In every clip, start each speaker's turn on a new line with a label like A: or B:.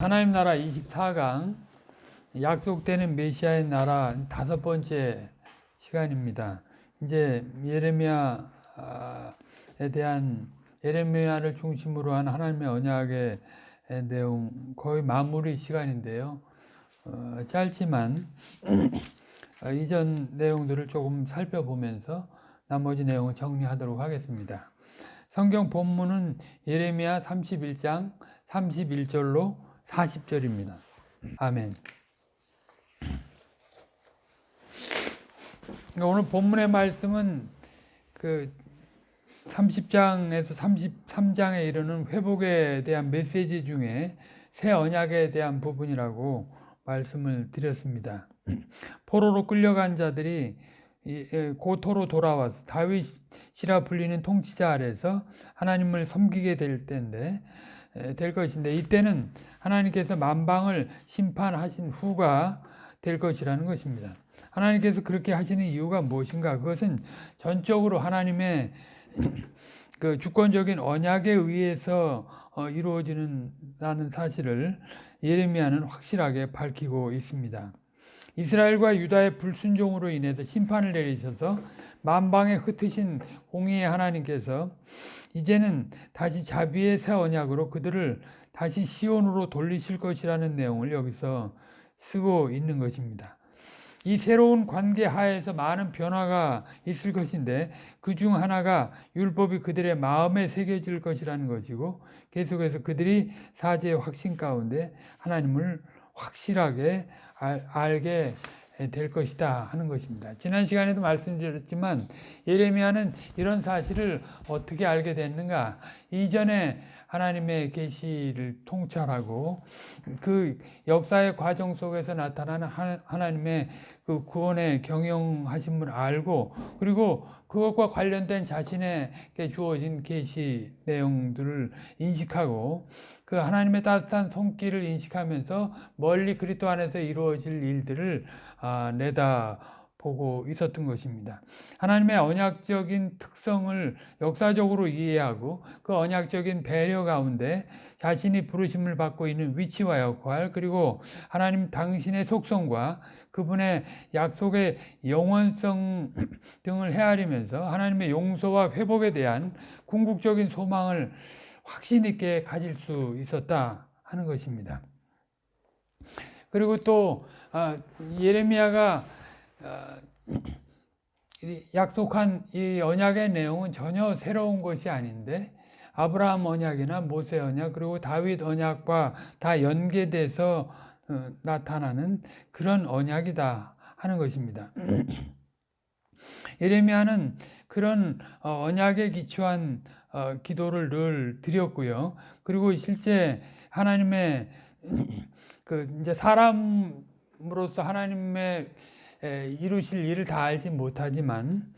A: 하나님 나라 24강 약속되는 메시아의 나라 다섯 번째 시간입니다. 이제 예레미야에 대한 예레미야를 중심으로 한 하나님의 언약의 내용 거의 마무리 시간인데요. 어, 짧지만 어, 이전 내용들을 조금 살펴보면서 나머지 내용을 정리하도록 하겠습니다. 성경 본문은 예레미야 31장 31절로 40절입니다. 아멘. 그러니까 오늘 본문의 말씀은 그 30장에서 33장에 이르는 회복에 대한 메시지 중에 새 언약에 대한 부분이라고 말씀을 드렸습니다. 포로로 끌려간 자들이 고토로 돌아와서 다윗이라 불리는 통치자 아래서 하나님을 섬기게 될 때인데 될 것인데 이때는 하나님께서 만방을 심판하신 후가 될 것이라는 것입니다. 하나님께서 그렇게 하시는 이유가 무엇인가? 그것은 전적으로 하나님의 그 주권적인 언약에 의해서 어, 이루어지는다는 사실을 예레미야는 확실하게 밝히고 있습니다. 이스라엘과 유다의 불순종으로 인해서 심판을 내리셔서 만방에 흩으신 공의의 하나님께서 이제는 다시 자비의 새 언약으로 그들을 다시 시온으로 돌리실 것이라는 내용을 여기서 쓰고 있는 것입니다. 이 새로운 관계 하에서 많은 변화가 있을 것인데 그 중 하나가 율법이 그들의 마음에 새겨질 것이라는 것이고 계속해서 그들이 사제의 확신 가운데 하나님을 확실하게 알, 알게 될 것이다 하는 것입니다. 지난 시간에도 말씀드렸지만 예레미야는 이런 사실을 어떻게 알게 됐는가? 이전에 하나님의 계시를 통찰하고 그 역사의 과정 속에서 나타나는 하나님의 그 구원의 경영하심을 알고 그리고 그것과 관련된 자신에게 주어진 계시 내용들을 인식하고 그 하나님의 따뜻한 손길을 인식하면서 멀리 그리스도 안에서 이루어질 일들을 아, 내다 보고 있었던 것입니다. 하나님의 언약적인 특성을 역사적으로 이해하고 그 언약적인 배려 가운데 자신이 부르심을 받고 있는 위치와 역할 그리고 하나님 당신의 속성과 그분의 약속의 영원성 등을 헤아리면서 하나님의 용서와 회복에 대한 궁극적인 소망을 확신 있게 가질 수 있었다 하는 것입니다. 그리고 또 아, 예레미야가 아, 약속한 이 언약의 내용은 전혀 새로운 것이 아닌데 아브라함 언약이나 모세 언약 그리고 다윗 언약과 다 연계돼서 어, 나타나는 그런 언약이다 하는 것입니다. 예레미야는 그런 어, 언약에 기초한 어, 기도를 늘 드렸고요. 그리고 실제 하나님의 그 이제 사람으로서 하나님의 이루실 일을 다 알지 못하지만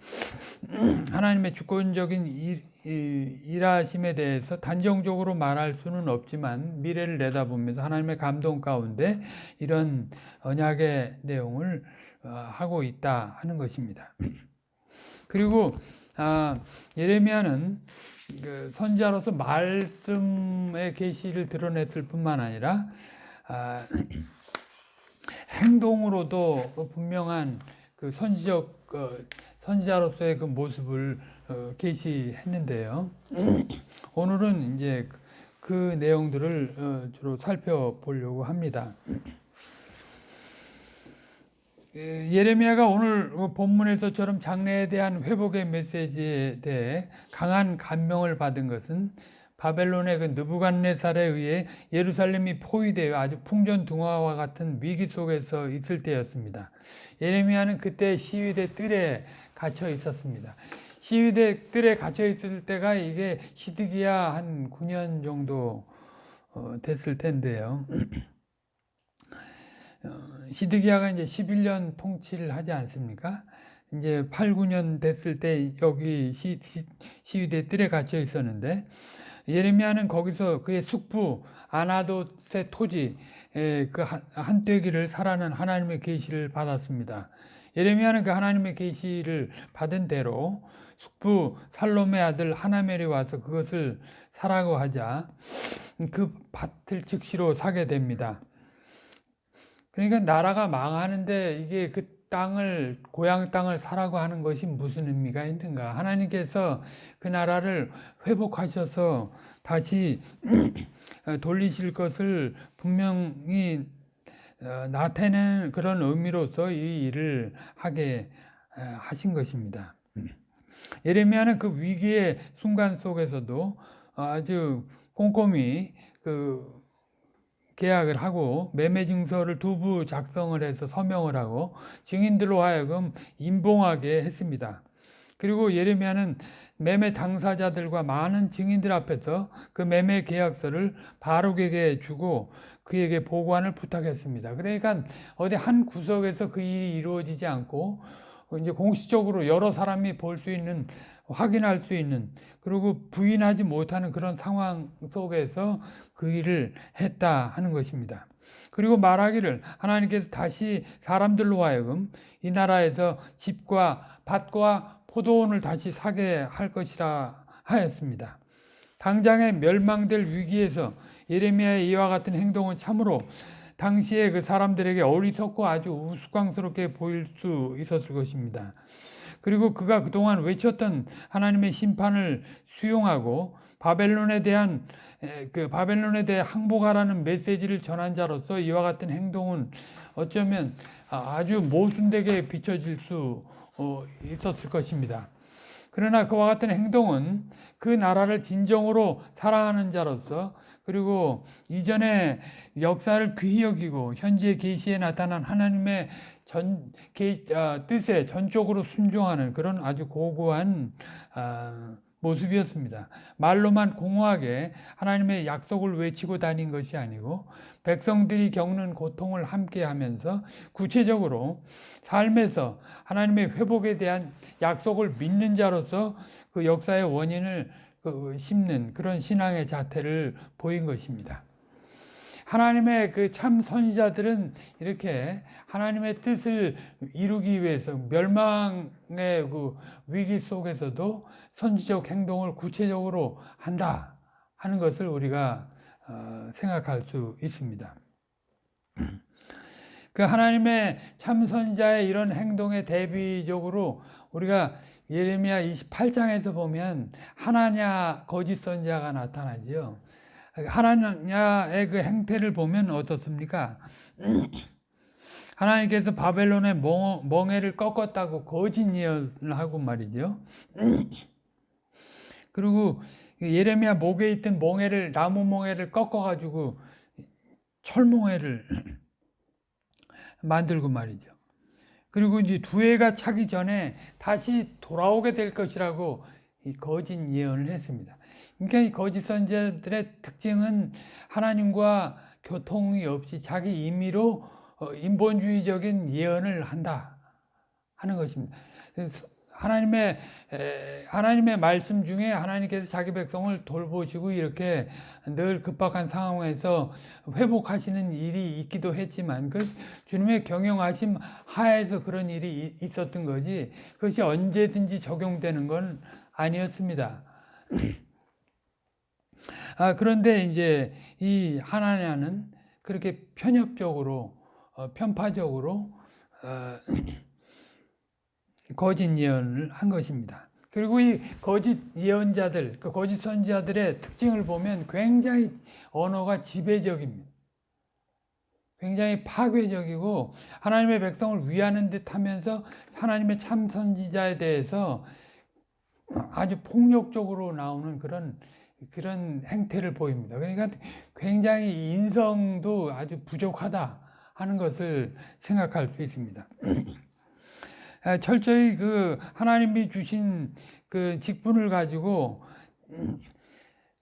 A: 하나님의 주권적인 일, 일하심에 대해서 단정적으로 말할 수는 없지만 미래를 내다보면서 하나님의 감동 가운데 이런 언약의 내용을 어, 하고 있다 하는 것입니다. 그리고 아, 예레미야는 그 선자로서 말씀의 계시를 드러냈을 뿐만 아니라 아, 행동으로도 분명한 그 선지적 어, 선지자로서의 그 모습을 어, 게시했는데요. 오늘은 이제 그 내용들을 어, 주로 살펴보려고 합니다. 예레미야가 오늘 본문에서처럼 장래에 대한 회복의 메시지에 대해 강한 감명을 받은 것은 바벨론의 그 느부갓네살에 의해 예루살렘이 포위되어 아주 풍전등화와 같은 위기 속에서 있을 때였습니다. 예레미야는 그때 시위대 뜰에 갇혀 있었습니다. 시위대 뜰에 갇혀 있을 때가 이게 시드기야 한 9년 정도 어, 됐을 텐데요. 어, 이제 11년 통치를 하지 않습니까? 이제 8, 9년 됐을 때 여기 시, 시 위대 뜰에 갇혀 있었는데 예레미야는 거기서 그의 숙부 아나돗의 토지 그 한떼기를 살아는 하나님의 계시를 받았습니다. 예레미야는 그 하나님의 계시를 받은 대로 숙부 살롬의 아들 하나멜이 와서 그것을 사라고 하자 그 밭을 즉시로 사게 됩니다. 그러니까 나라가 망하는데 이게 그 땅을 고향 땅을 사라고 하는 것이 무슨 의미가 있는가? 하나님께서 그 나라를 회복하셔서 다시 돌리실 것을 분명히 어, 나타내는 그런 의미로서 이 일을 하게 하신 것입니다. 예레미야는 그 위기의 순간 속에서도 아주 꼼꼼히 그 계약을 하고 매매 증서를 두부 작성을 해서 서명을 하고 증인들로 하여금 임봉하게 했습니다. 그리고 예레미야는 매매 당사자들과 많은 증인들 앞에서 그 매매 계약서를 바룩에게 주고 그에게 보관을 부탁했습니다. 그러니까 어디 한 구석에서 그 일이 이루어지지 않고 이제 공식적으로 여러 사람이 볼 수 있는 확인할 수 있는 그리고 부인하지 못하는 그런 상황 속에서 그 일을 했다 하는 것입니다. 그리고 말하기를 하나님께서 다시 사람들로 하여금 이 나라에서 집과 밭과 포도원을 다시 사게 할 것이라 하였습니다. 당장에 멸망될 위기에서 예레미야의 이와 같은 행동은 참으로 당시에 그 사람들에게 어리석고 아주 우스꽝스럽게 보일 수 있었을 것입니다. 그리고 그가 그동안 외쳤던 하나님의 심판을 수용하고 바벨론에 대한 그 바벨론에 대해 항복하라는 메시지를 전한 자로서 이와 같은 행동은 어쩌면 아주 모순되게 비춰질 수 어, 있었을 것입니다. 그러나 그와 같은 행동은 그 나라를 진정으로 사랑하는 자로서 그리고 이전의 역사를 귀히 여기고 현재 계시에 나타난 하나님의 전 계, 어, 뜻에 전적으로 순종하는 그런 아주 고고한 어, 모습이었습니다. 말로만 공허하게 하나님의 약속을 외치고 다닌 것이 아니고 백성들이 겪는 고통을 함께 하면서 구체적으로 삶에서 하나님의 회복에 대한 약속을 믿는 자로서 그 역사의 원인을 그 심는 그런 신앙의 자태를 보인 것입니다. 하나님의 그 참 선지자들은 이렇게 하나님의 뜻을 이루기 위해서 멸망의 그 위기 속에서도 선지적 행동을 구체적으로 한다 하는 것을 우리가 어, 생각할 수 있습니다. 그 하나님의 참 선지자의 이런 행동에 대비적으로 우리가 예레미야 28장에서 보면 하나냐 거짓 선지자가 나타나지요. 하나냐의 그 행태를 보면 어떻습니까? 하나님께서 바벨론의 멍 해를 꺾었다고 거짓 예언을 하고 말이죠. 그리고 예레미야 목에 있던 멍해를 나무 멍해를 꺾어가지고 철멍해를 만들고 말이죠. 그리고 이제 두 해가 차기 전에 다시 돌아오게 될 것이라고 이 거짓 예언을 했습니다. 그러니까 이 거짓 선지자들의 특징은 하나님과 교통이 없이 자기 임의로 어, 인본주의적인 예언을 한다 하는 것입니다. 하나님의 하나님의 말씀 중에 하나님께서 자기 백성을 돌보시고 이렇게 늘 급박한 상황에서 회복하시는 일이 있기도 했지만 그 주님의 경영하심 하에서 그런 일이 있었던 거지 그것이 언제든지 적용되는 건 아니었습니다. 아, 그런데 이제 이 하나냐는 그렇게 편협적으로 어, 편파적으로 어, 거짓 예언을 한 것입니다. 그리고 이 거짓 예언자들, 그 거짓 선지자들의 특징을 보면 굉장히 언어가 지배적입니다. 굉장히 파괴적이고 하나님의 백성을 위하는 듯 하면서 하나님의 참 선지자에 대해서 아주 폭력적으로 나오는 그런 그런 행태를 보입니다. 그러니까 굉장히 인성도 아주 부족하다 하는 것을 생각할 수 있습니다. 철저히 그 하나님이 주신 그 직분을 가지고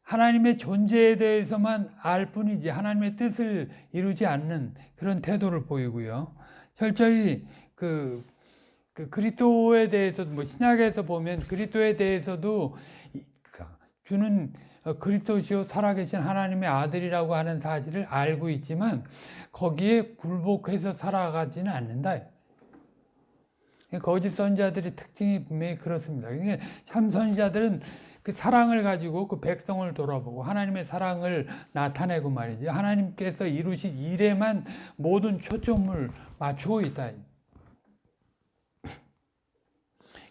A: 하나님의 존재에 대해서만 알 뿐이지 하나님의 뜻을 이루지 않는 그런 태도를 보이고요. 철저히 그, 그 그리스도에 대해서 뭐 신약에서 보면 그리스도에 대해서도 주는 그리스도시요 살아계신 하나님의 아들이라고 하는 사실을 알고 있지만 거기에 굴복해서 살아가지는 않는다. 거짓 선자들의 특징이 분명히 그렇습니다. 그러니까 참 선자들은 그 사랑을 가지고 그 백성을 돌아보고 하나님의 사랑을 나타내고 말이죠. 하나님께서 이루신 일에만 모든 초점을 맞추고 있다.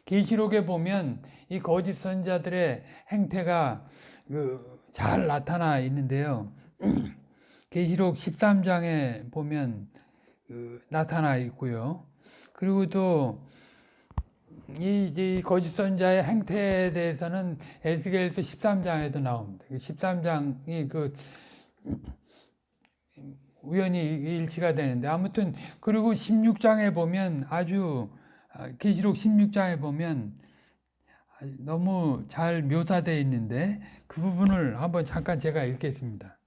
A: 계시록에 보면 이 거짓 선자들의 행태가 그 잘 나타나 있는데요. 계시록 13장에 보면 그 나타나 있고요. 그리고 또 이, 이 거짓 선자의 행태에 대해서는 에스겔서 13장에도 나옵니다. 13장이 그 우연히 일치가 되는데 아무튼 그리고 16장에 보면 아주 아, 계시록 16장에 보면 너무 잘 묘사되어 있는데 그 부분을 한번 잠깐 제가 읽겠습니다.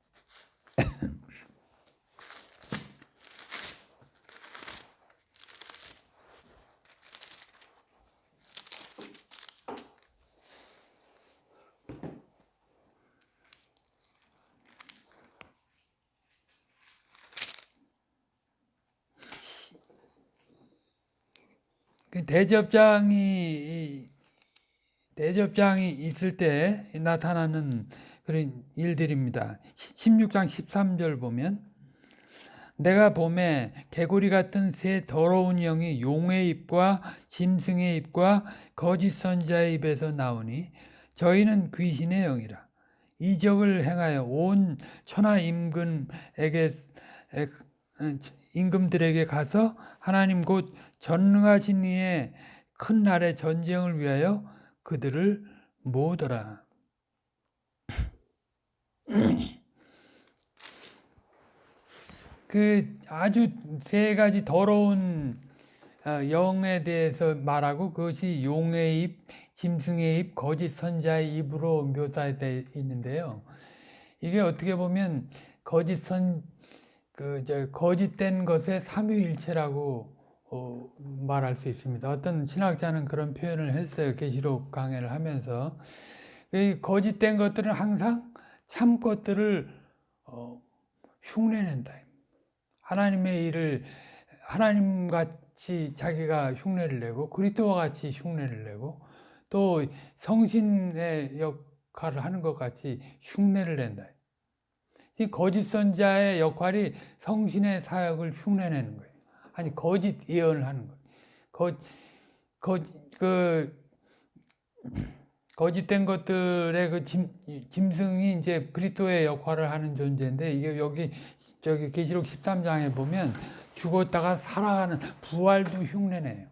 A: 대접장이 대접장이 있을 때 나타나는 그런 일들입니다. 16장 13절 보면 내가 봄에 개구리 같은 새 더러운 영이 용의 입과 짐승의 입과 거짓 선자의 입에서 나오니 저희는 귀신의 영이라 이적을 행하여 온 천하 임금에게 임금들에게 가서 하나님 곧 전능하신 이의 큰 날의 전쟁을 위하여 그들을 모으더라. 그 아주 세 가지 더러운 어, 영에 대해서 말하고 그것이 용의 입, 짐승의 입, 거짓 선자의 입으로 묘사되어 있는데요. 이게 어떻게 보면 거짓 선, 그, 저, 거짓된 것의 삼위일체라고 어, 말할 수 있습니다. 어떤 신학자는 그런 표현을 했어요. 계시록 강해를 하면서. 이 거짓된 것들은 항상 참 것들을 어, 흉내낸다. 하나님의 일을 하나님 같이 자기가 흉내를 내고 그리스도와 같이 흉내를 내고 또 성신의 역할을 하는 것 같이 흉내를 낸다. 이 거짓 선자의 역할이 성신의 사역을 흉내내는 거예요. 아니 거짓 예언을 하는 거예요. 거, 거, 그 거짓된 것들의 그 짐, 짐승이 이제 그리스도의 역할을 하는 존재인데 이게 여기 저기 계시록 13장에 보면 죽었다가 살아가는 부활도 흉내내요.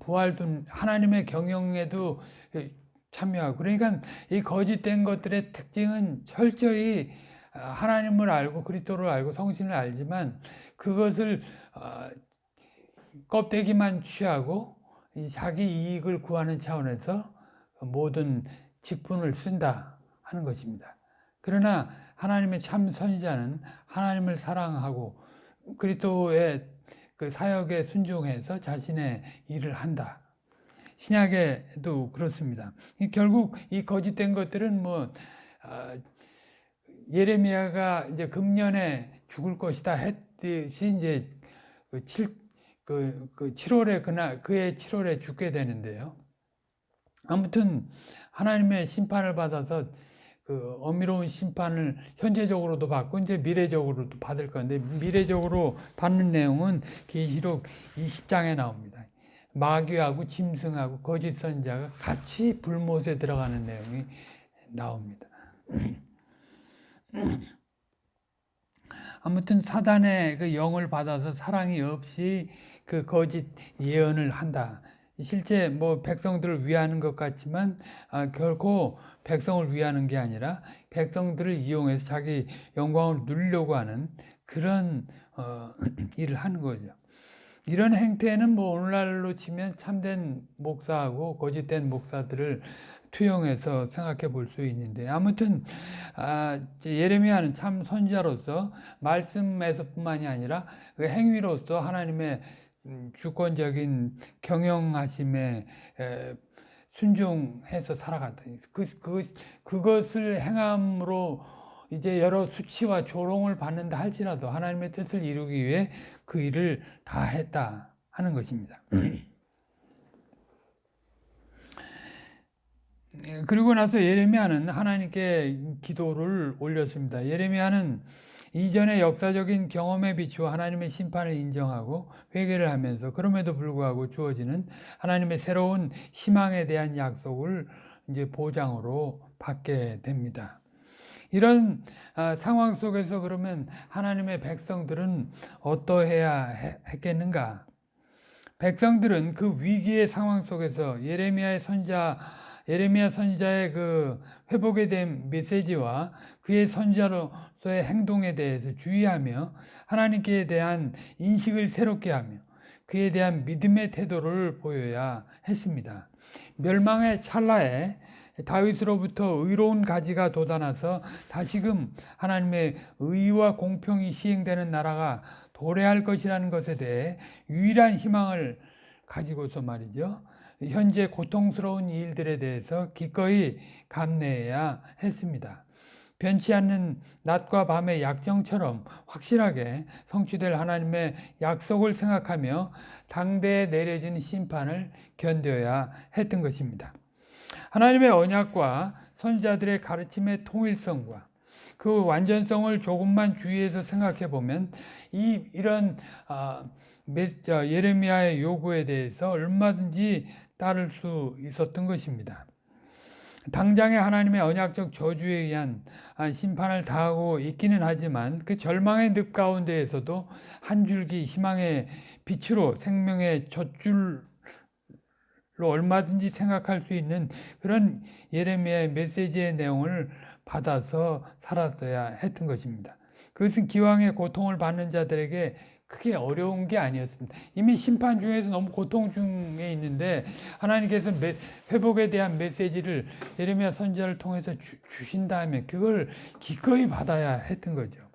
A: 부활도 하나님의 경영에도 참여하고 그러니까 이 거짓된 것들의 특징은 철저히 하나님을 알고 그리스도를 알고 성신을 알지만 그것을 어, 껍데기만 취하고 자기 이익을 구하는 차원에서 모든 직분을 쓴다 하는 것입니다. 그러나 하나님의 참 선지자는 하나님을 사랑하고 그리스도의 그 사역에 순종해서 자신의 일을 한다. 신약에도 그렇습니다. 결국 이 거짓된 것들은 뭐 어, 예레미야가 이제 금년에 죽을 것이다 했듯이 이제 그 7, 그, 그 7월에 그날 그해 7월에 죽게 되는데요. 아무튼 하나님의 심판을 받아서 그 어미로운 심판을 현재적으로도 받고 이제 미래적으로도 받을 건데 미래적으로 받는 내용은 계시록 20장에 나옵니다. 마귀하고 짐승하고 거짓 선자가 같이 불못에 들어가는 내용이 나옵니다. 아무튼 사단의 그 영을 받아서 사랑이 없이 그 거짓 예언을 한다. 실제 뭐 백성들을 위하는 것 같지만 아, 결코 백성을 위하는 게 아니라 백성들을 이용해서 자기 영광을 누리려고 하는 그런 어, 일을 하는 거죠. 이런 행태는 뭐 오늘날로 치면 참된 목사하고 거짓된 목사들을 투영해서 생각해 볼 수 있는데 아무튼 아, 예레미야는 참 선지자로서 말씀에서뿐만이 아니라 그 행위로서 하나님의 음, 주권적인 경영하심에 순종해서 살아갔다. 그, 그, 그것을 행함으로 이제 여러 수치와 조롱을 받는다 할지라도 하나님의 뜻을 이루기 위해 그 일을 다 했다 하는 것입니다. 예, 그리고 나서 예레미야는 하나님께 기도를 올렸습니다. 예레미야는 이전의 역사적인 경험에 비추어 하나님의 심판을 인정하고 회개를 하면서 그럼에도 불구하고 주어지는 하나님의 새로운 희망에 대한 약속을 이제 보장으로 받게 됩니다. 이런 아, 상황 속에서 그러면 하나님의 백성들은 어떠해야 했겠는가? 백성들은 그 위기의 상황 속에서 예레미야의 선자 예레미야 선지자의 그 회복에 대한 메시지와 그의 선지자로서의 행동에 대해서 주의하며 하나님께 대한 인식을 새롭게 하며 그에 대한 믿음의 태도를 보여야 했습니다. 멸망의 찰나에 다윗으로부터 의로운 가지가 돋아나서 다시금 하나님의 의와 공평이 시행되는 나라가 도래할 것이라는 것에 대해 유일한 희망을 가지고서 말이죠. 현재 고통스러운 일들에 대해서 기꺼이 감내해야 했습니다. 변치 않는 낮과 밤의 약정처럼 확실하게 성취될 하나님의 약속을 생각하며 당대에 내려진 심판을 견뎌야 했던 것입니다. 하나님의 언약과 선지자들의 가르침의 통일성과 그 완전성을 조금만 주의해서 생각해 보면 이 이런 아, 예레미야의 요구에 대해서 얼마든지 따를 수 있었던 것입니다. 당장의 하나님의 언약적 저주에 의한 심판을 당하고 있기는 하지만 그 절망의 늪 가운데에서도 한 줄기 희망의 빛으로 생명의 젖줄로 얼마든지 생각할 수 있는 그런 예레미야의 메시지의 내용을 받아서 살았어야 했던 것입니다. 그것은 기왕의 고통을 받는 자들에게 크게 어려운 게 아니었습니다. 이미 심판 중에서 너무 고통 중에 있는데 하나님께서 회복에 대한 메시지를 예레미야 선지자를 통해서 주, 신다면 그걸 기꺼이 받아야 했던 거죠.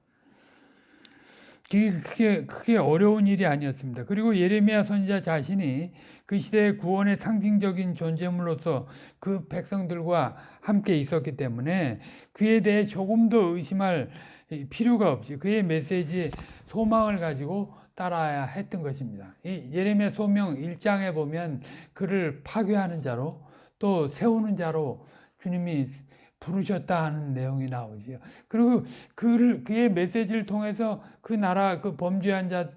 A: 그게, 그게, 어려운 일이 아니었습니다. 그리고 예레미야 선지자 자신이 그 시대의 구원의 상징적인 존재물로서 그 백성들과 함께 있었기 때문에 그에 대해 조금 더 의심할 필요가 없지. 그의 메시지에 소망을 가지고 따라야 했던 것입니다. 이 예레미야 소명 1장에 보면 그를 파괴하는 자로 또 세우는 자로 주님이 부르셨다 하는 내용이 나오지요. 그리고 그를 그의 메시지를 통해서 그 나라 그 범죄한 자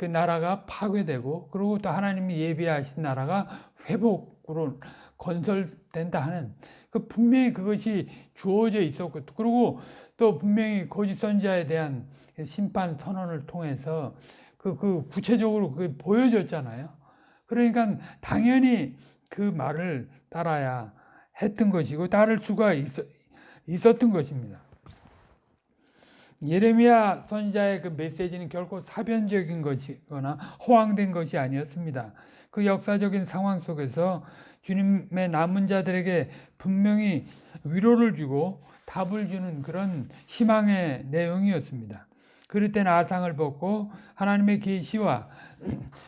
A: 그 나라가 파괴되고 그리고 또 하나님이 예비하신 나라가 회복으로 건설된다 하는 그 분명히 그것이 주어져 있었고 그리고 또 분명히 거짓 선지자에 대한 심판 선언을 통해서 그, 그 구체적으로 그 보여줬잖아요. 그러니까 당연히 그 말을 따라야 했던 것이고 따를 수가 있, 있었던 것입니다. 예레미야 선지자의 그 메시지는 결코 사변적인 것이거나 허황된 것이 아니었습니다. 그 역사적인 상황 속에서 주님의 남은 자들에게 분명히 위로를 주고 답을 주는 그런 희망의 내용이었습니다. 그럴 땐 아상을 벗고 하나님의 계시와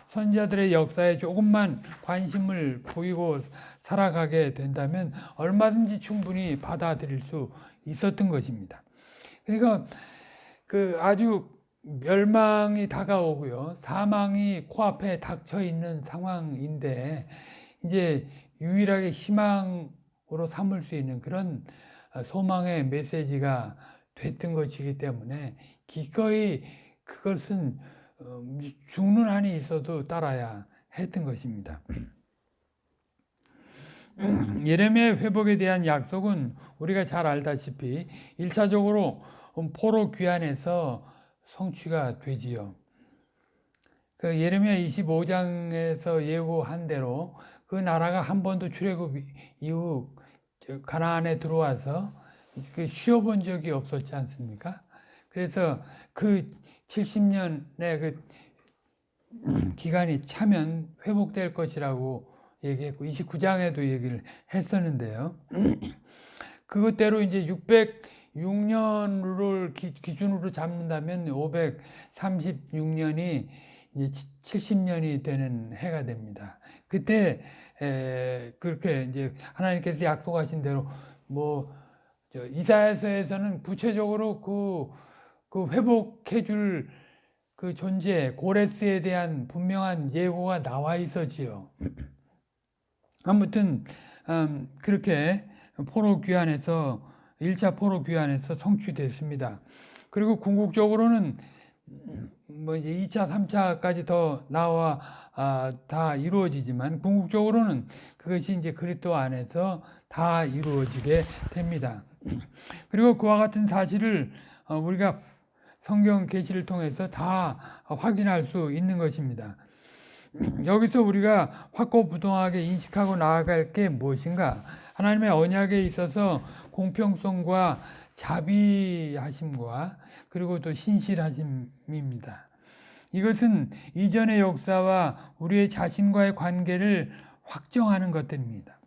A: 선지자들의 역사에 조금만 관심을 보이고 살아가게 된다면 얼마든지 충분히 받아들일 수 있었던 것입니다. 그러니까 그 아주 멸망이 다가오고요. 사망이 코앞에 닥쳐 있는 상황인데 이제 유일하게 희망으로 삼을 수 있는 그런 소망의 메시지가 됐던 것이기 때문에 기꺼이 그것은 어, 죽는 한이 있어도 따라야 했던 것입니다. 예레미야 회복에 대한 약속은 우리가 잘 알다시피 1차적으로 포로 귀환에서 성취가 되지요. 그 예레미야 25장에서 예고한 대로 그 나라가 한 번도 출애굽 이후 가나안에 들어와서 그 쉬어본 적이 없었지 않습니까? 그래서 그 70년의 그 기간이 차면 회복될 것이라고 얘기했고 29장에도 얘기를 했었는데요. 그것대로 이제 606년을 기준으로 잡는다면 536년이 이제 70년이 되는 해가 됩니다. 그때 에, 그렇게 이제 하나님께서 약속하신 대로 뭐 이사야서에서는 구체적으로 그, 그 회복해 줄그 그 존재 고레스에 대한 분명한 예고가 나와 있었지요. 아무튼 음, 그렇게 포로 귀환에서 1차 포로 귀환에서 성취됐습니다. 그리고 궁극적으로는 뭐 이제 2차, 3차까지 더 나와 아, 다 이루어지지만 궁극적으로는 그것이 이제 그리스도 안에서 다 이루어지게 됩니다. 그리고 그와 같은 사실을 어, 우리가 성경 계시를 통해서 다 확인할 수 있는 것입니다. 여기서 우리가 확고부동하게 인식하고 나아갈 게 무엇인가? 하나님의 언약에 있어서 공평성과 자비하심과 그리고 또 신실하심입니다. 이것은 이전의 역사와 우리의 자신과의 관계를 확정하는 것들입니다.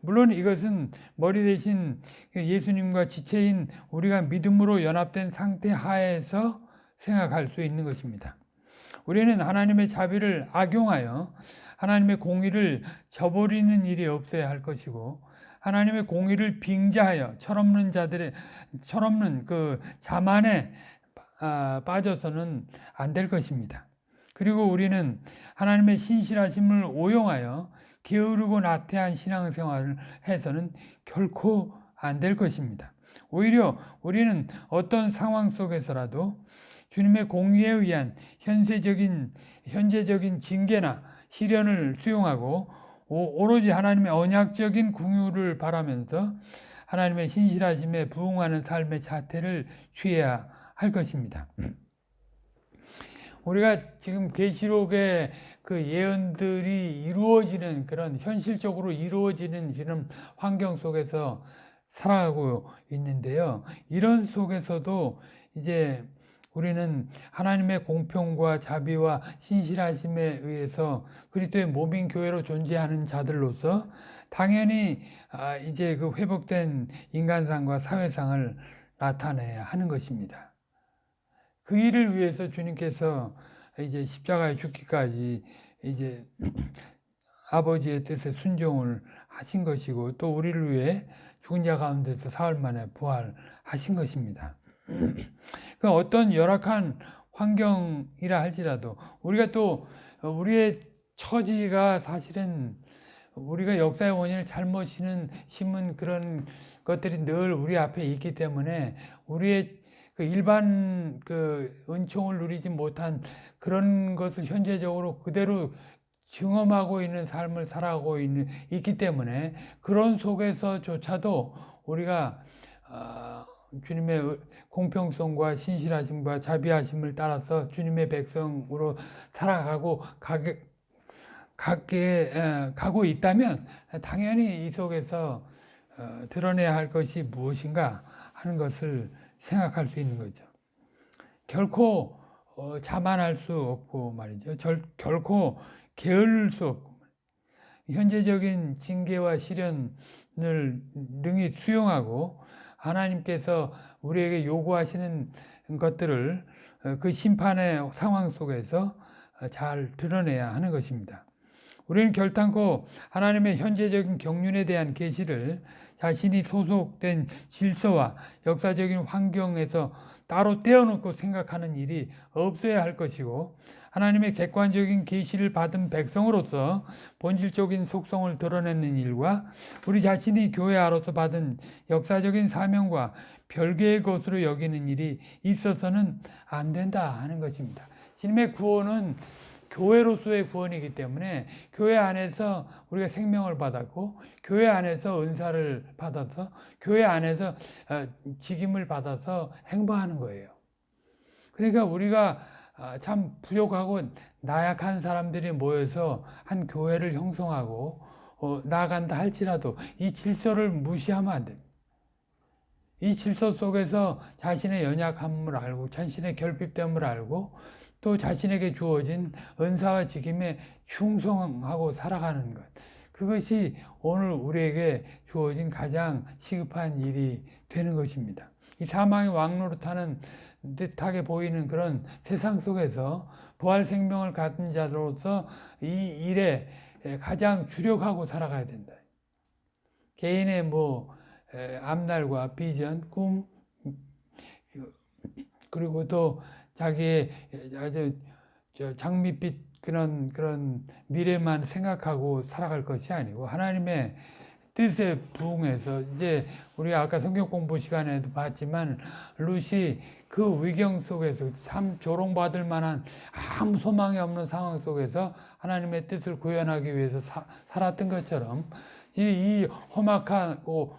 A: 물론 이것은 머리 대신 예수님과 지체인 우리가 믿음으로 연합된 상태 하에서 생각할 수 있는 것입니다. 우리는 하나님의 자비를 악용하여 하나님의 공의를 저버리는 일이 없어야 할 것이고 하나님의 공의를 빙자하여 철없는 자들의 철없는 그 자만에 아, 빠져서는 안 될 것입니다. 그리고 우리는 하나님의 신실하심을 오용하여 게으르고 나태한 신앙생활을 해서는 결코 안 될 것입니다. 오히려 우리는 어떤 상황 속에서라도 주님의 공의에 의한 현세적인 현재적인 징계나 시련을 수용하고 오로지 하나님의 언약적인 궁유를 바라면서 하나님의 신실하심에 부응하는 삶의 자태를 취해야 할 것입니다. 우리가 지금 계시록의 그 예언들이 이루어지는 그런 현실적으로 이루어지는 이런 환경 속에서 살아가고 있는데요. 이런 속에서도 이제 우리는 하나님의 공평과 자비와 신실하심에 의해서 그리스도의 몸인 교회로 존재하는 자들로서 당연히 아, 이제 그 회복된 인간상과 사회상을 나타내야 하는 것입니다. 그 일을 위해서 주님께서 이제 십자가에 죽기까지 이제 아버지의 뜻에 순종을 하신 것이고 또 우리를 위해 죽은 자 가운데서 사흘 만에 부활하신 것입니다. 그 어떤 열악한 환경이라 할지라도 우리가 또 우리의 처지가 사실은 우리가 역사의 원인을 잘못 심은 그런 것들이 늘 우리 앞에 있기 때문에 우리의 그 일반 그 은총을 누리지 못한 그런 것을 현재적으로 그대로 증험하고 있는 삶을 살아가고 있는, 있기 때문에 그런 속에서조차도 우리가 어, 주님의 공평성과 신실하심과 자비하심을 따라서 주님의 백성으로 살아가고 가게, 가게, 에, 가고 있다면 당연히 이 속에서 어, 드러내야 할 것이 무엇인가 하는 것을 생각할 수 있는 거죠. 결코 어, 자만할 수 없고 말이죠. 절, 결코 게을릴 수 없고 현재적인 징계와 시련을 능히 수용하고 하나님께서 우리에게 요구하시는 것들을 어, 그 심판의 상황 속에서 어, 잘 드러내야 하는 것입니다. 우리는 결단코 하나님의 현재적인 경륜에 대한 계시를 자신이 소속된 질서와 역사적인 환경에서 따로 떼어놓고 생각하는 일이 없어야 할 것이고 하나님의 객관적인 계시를 받은 백성으로서 본질적인 속성을 드러내는 일과 우리 자신이 교회 안으로서 받은 역사적인 사명과 별개의 것으로 여기는 일이 있어서는 안 된다 하는 것입니다. 주님의 구원은 교회로서의 구원이기 때문에 교회 안에서 우리가 생명을 받았고 교회 안에서 은사를 받아서 교회 안에서 어, 직임을 받아서 행보하는 거예요. 그러니까 우리가 아, 참 부족하고 나약한 사람들이 모여서 한 교회를 형성하고 어, 나간다 할지라도 이 질서를 무시하면 안 됩니다. 이 질서 속에서 자신의 연약함을 알고 자신의 결핍됨을 알고 또 자신에게 주어진 은사와 직임에 충성하고 살아가는 것. 그것이 오늘 우리에게 주어진 가장 시급한 일이 되는 것입니다. 이 사망의 왕노릇하는 듯하게 보이는 그런 세상 속에서 부활 생명을 갖은 자로서 이 일에 가장 주력하고 살아가야 된다. 개인의 뭐 앞날과 비전, 꿈 그리고 또 자기의 아주 저 장밋빛 그런 그런 미래만 생각하고 살아갈 것이 아니고 하나님의 뜻에 부응해서 이제 우리가 아까 성경 공부 시간에도 봤지만 룻이 그 위경 속에서 참 조롱받을 만한 아무 소망이 없는 상황 속에서 하나님의 뜻을 구현하기 위해서 사- 살았던 것처럼 이, 이 험악하고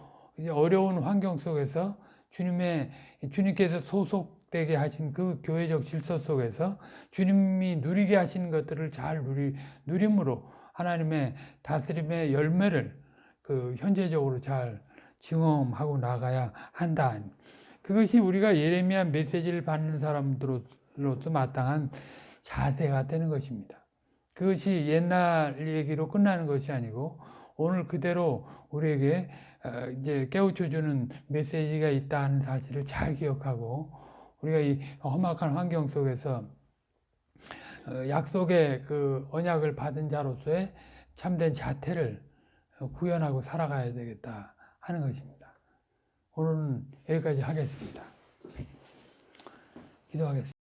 A: 어려운 환경 속에서 주님의 주님께서 소속 되게 하신 그 교회적 질서 속에서 주님이 누리게 하신 것들을 잘 누리 누림으로 하나님의 다스림의 열매를 그 현재적으로 잘 증험하고 나가야 한다. 그것이 우리가 예레미야 메시지를 받는 사람들로서 마땅한 자세가 되는 것입니다. 그것이 옛날 얘기로 끝나는 것이 아니고 오늘 그대로 우리에게 어, 이제 깨우쳐 주는 메시지가 있다는 사실을 잘 기억하고 우리가 이 험악한 환경 속에서 어, 약속의 그 언약을 받은 자로서의 참된 자태를 구현하고 살아가야 되겠다 하는 것입니다. 오늘은 여기까지 하겠습니다. 기도하겠습니다.